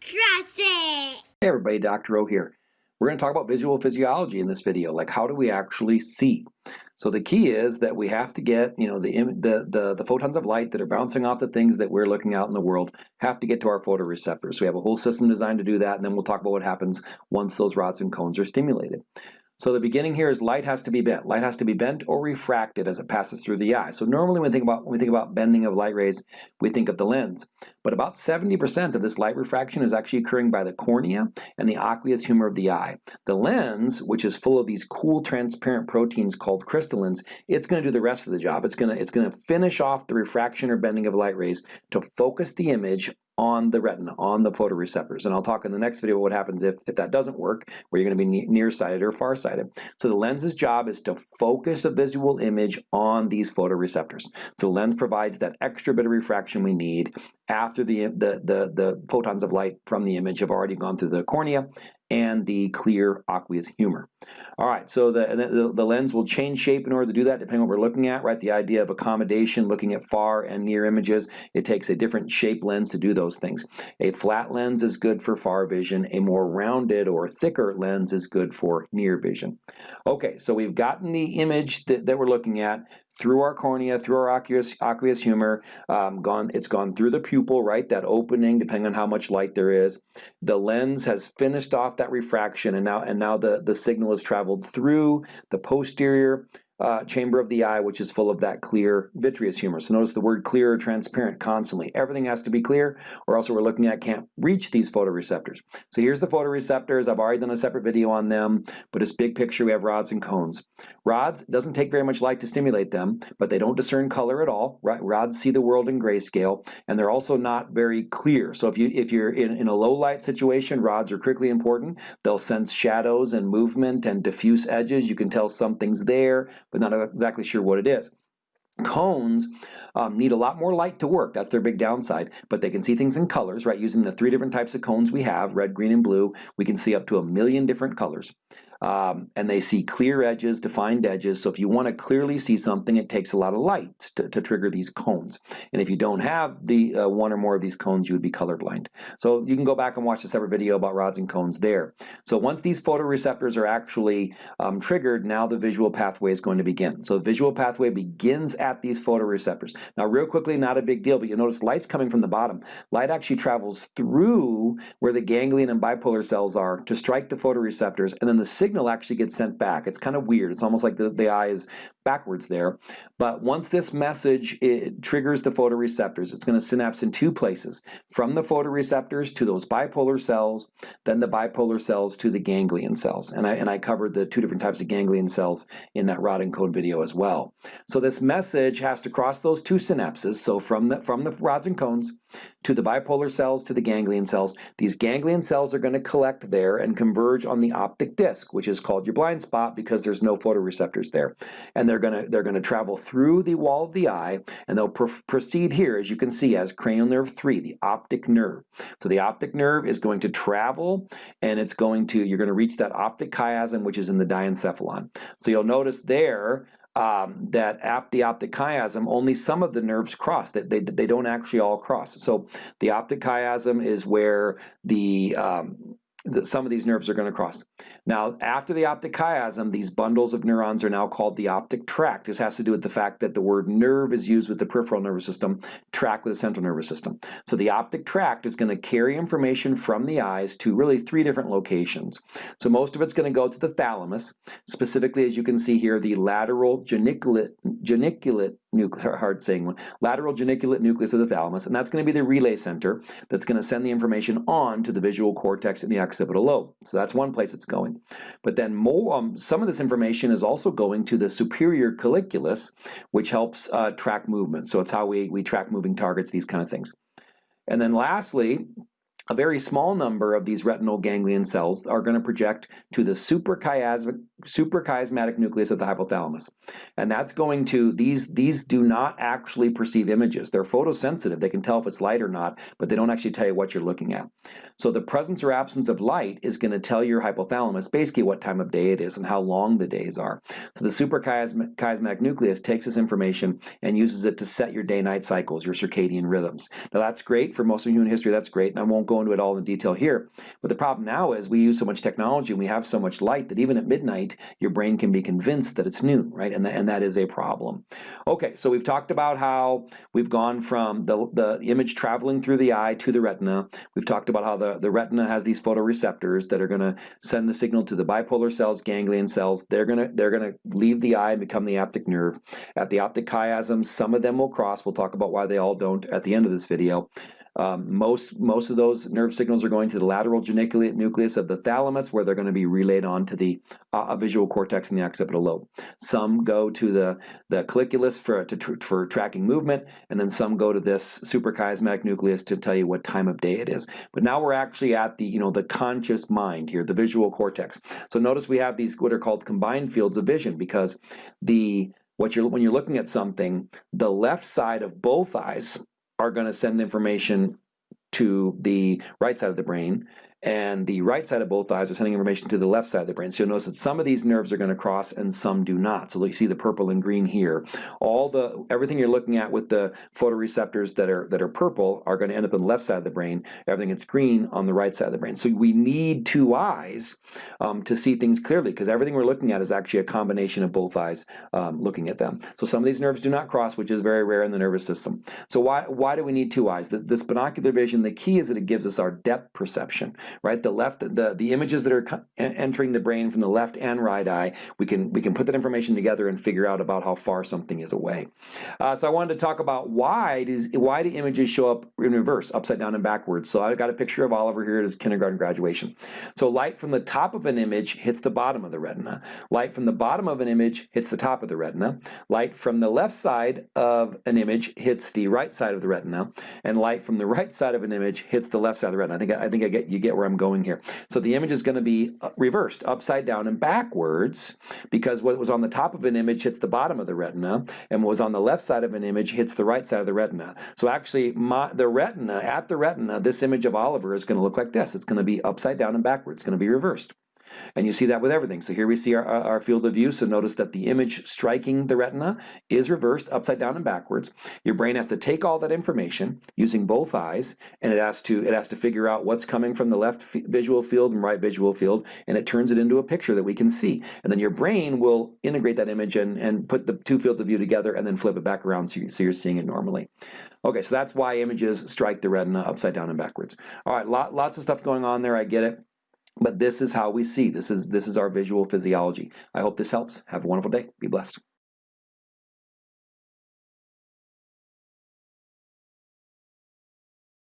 Trust it! Hey everybody, Dr. O here. We're going to talk about visual physiology in this video, like how do we actually see? So the key is that we have to get, you know, the, the, the, the, photons of light that are bouncing off the things that we're looking out in the world have to get to our photoreceptors. So we have a whole system designed to do that, and then we'll talk about what happens once those rods and cones are stimulated. So the beginning here is light has to be bent. Light has to be bent or refracted as it passes through the eye. So normally when we think about when we think about bending of light rays, we think of the lens. But about 70% of this light refraction is actually occurring by the cornea and the aqueous humor of the eye. The lens, which is full of these cool transparent proteins called crystallins, it's going to do the rest of the job. It's going to it's going to finish off the refraction or bending of light rays to focus the image on the retina, on the photoreceptors. And I'll talk in the next video what happens if, if that doesn't work, where you're going to be nearsighted or farsighted. So the lens's job is to focus a visual image on these photoreceptors. So the lens provides that extra bit of refraction we need after the, the, the, the photons of light from the image have already gone through the cornea and the clear aqueous humor. All right, so the, the, the, lens will change shape in order to do that depending on what we're looking at, right? The idea of accommodation, looking at far and near images, it takes a different shape lens to do those things. A flat lens is good for far vision. A more rounded or thicker lens is good for near vision. Okay, so we've gotten the image that, that we're looking at through our cornea, through our aqueous, aqueous humor, um, gone, it's gone through the pupil, right, that opening, depending on how much light there is. The lens has finished off that refraction, and now, and now the, the signal has traveled through the posterior uh, chamber of the eye, which is full of that clear vitreous humor. So notice the word clear or transparent constantly. Everything has to be clear, or else what we're looking at can't reach these photoreceptors. So here's the photoreceptors. I've already done a separate video on them, but this big picture, we have rods and cones. Rods doesn't take very much light to stimulate them, but they don't discern color at all. Right? Rods see the world in grayscale, and they're also not very clear. So if you if you're in, in a low light situation, rods are critically important. They'll sense shadows and movement and diffuse edges. You can tell something's there but not exactly sure what it is. Cones um, need a lot more light to work. That's their big downside. But they can see things in colors, right? Using the three different types of cones we have, red, green, and blue, we can see up to a million different colors um, and they see clear edges, defined edges. So if you want to clearly see something, it takes a lot of light to, to trigger these cones. And if you don't have the uh, one or more of these cones, you would be colorblind. So you can go back and watch a separate video about rods and cones there. So once these photoreceptors are actually um, triggered, now the visual pathway is going to begin. So the visual pathway begins at these photoreceptors. Now real quickly, not a big deal, but you'll notice light's coming from the bottom. Light actually travels through where the ganglion and bipolar cells are to strike the photoreceptors, and then the signal actually gets sent back. It's kind of weird. It's almost like the, the eye is backwards there. But once this message it triggers the photoreceptors, it's going to synapse in two places. From the photoreceptors to those bipolar cells, then the bipolar cells to the ganglion cells. And I, and I covered the two different types of ganglion cells in that rod and cone video as well. So this message has to cross those two synapses. So from the, from the rods and cones to the bipolar cells to the ganglion cells. These ganglion cells are going to collect there and converge on the optic disc, which is called your blind spot because there's no photoreceptors there. And they're going to they're to travel through the wall of the eye and they'll pr proceed here as you can see as cranial nerve 3, the optic nerve. So the optic nerve is going to travel and it's going to you're going to reach that optic chiasm which is in the diencephalon. So you'll notice there um, that ap the optic chiasm, only some of the nerves cross. They, they, they don't actually all cross. So the optic chiasm is where the um, some of these nerves are going to cross. Now, after the optic chiasm, these bundles of neurons are now called the optic tract. This has to do with the fact that the word nerve is used with the peripheral nervous system, tract with the central nervous system. So the optic tract is going to carry information from the eyes to really three different locations. So most of it's going to go to the thalamus, specifically as you can see here, the lateral geniculate, geniculate nucleus, hard saying one, lateral geniculate nucleus of the thalamus, and that's going to be the relay center that's going to send the information on to the visual cortex and the occipital lobe. So that's one place it's going. But then more, um, some of this information is also going to the superior colliculus, which helps uh, track movement. So it's how we, we track moving targets, these kind of things. And then lastly, a very small number of these retinal ganglion cells are going to project to the suprachiasmatic, suprachiasmatic nucleus of the hypothalamus. And that's going to, these, these do not actually perceive images. They're photosensitive. They can tell if it's light or not, but they don't actually tell you what you're looking at. So the presence or absence of light is going to tell your hypothalamus basically what time of day it is and how long the days are. So the suprachiasmatic nucleus takes this information and uses it to set your day-night cycles, your circadian rhythms. Now that's great for most of human history, that's great, and I won't go go into it all in detail here. But the problem now is we use so much technology and we have so much light that even at midnight, your brain can be convinced that it's noon, right? And, and that is a problem. Okay, so we've talked about how we've gone from the, the image traveling through the eye to the retina. We've talked about how the, the retina has these photoreceptors that are going to send the signal to the bipolar cells, ganglion cells. They're going to they're to leave the eye and become the optic nerve. At the optic chiasm, some of them will cross. We'll talk about why they all don't at the end of this video. Um, most, most of those nerve signals are going to the lateral geniculate nucleus of the thalamus where they're going to be relayed on to the uh, visual cortex and the occipital lobe. Some go to the, the colliculus for, to, tr for tracking movement, and then some go to this suprachiasmatic nucleus to tell you what time of day it is. But now we're actually at the, you know, the conscious mind here, the visual cortex. So notice we have these what are called combined fields of vision because the what you're when you're looking at something, the left side of both eyes are going to send information to the right side of the brain and the right side of both eyes are sending information to the left side of the brain. So you'll notice that some of these nerves are going to cross and some do not. So you see the purple and green here. All the everything you're looking at with the photoreceptors that are that are purple are going to end up on the left side of the brain. Everything that's green on the right side of the brain. So we need two eyes um, to see things clearly because everything we're looking at is actually a combination of both eyes um, looking at them. So some of these nerves do not cross, which is very rare in the nervous system. So why why do we need two eyes? This, this binocular vision, the key is that it gives us our depth perception right? The left, the, the images that are entering the brain from the left and right eye, we can, we can put that information together and figure out about how far something is away. Uh, so I wanted to talk about why does why do images show up in reverse, upside down and backwards. So I've got a picture of Oliver here at his kindergarten graduation. So light from the top of an image hits the bottom of the retina. Light from the bottom of an image hits the top of the retina. Light from the left side of an image hits the right side of the retina. And light from the right side of an image hits the left side of the retina. I think I think I get you get where I'm going here. So the image is going to be uh, reversed, upside down and backwards, because what was on the top of an image hits the bottom of the retina, and what was on the left side of an image hits the right side of the retina. So actually, my, the retina, at the retina, this image of Oliver is going to look like this. It's going to be upside down and backwards. It's going to be reversed. And you see that with everything. So here we see our, our field of view. So notice that the image striking the retina is reversed upside down and backwards. Your brain has to take all that information using both eyes, and it has to it has to figure out what's coming from the left visual field and right visual field, and it turns it into a picture that we can see. And then your brain will integrate that image and, and put the two fields of view together and then flip it back around so, you, so you're seeing it normally. Okay, so that's why images strike the retina upside down and backwards. All right, lot, lots of stuff going on there. I get it. But this is how we see. This is, this is our visual physiology. I hope this helps. Have a wonderful day. Be blessed.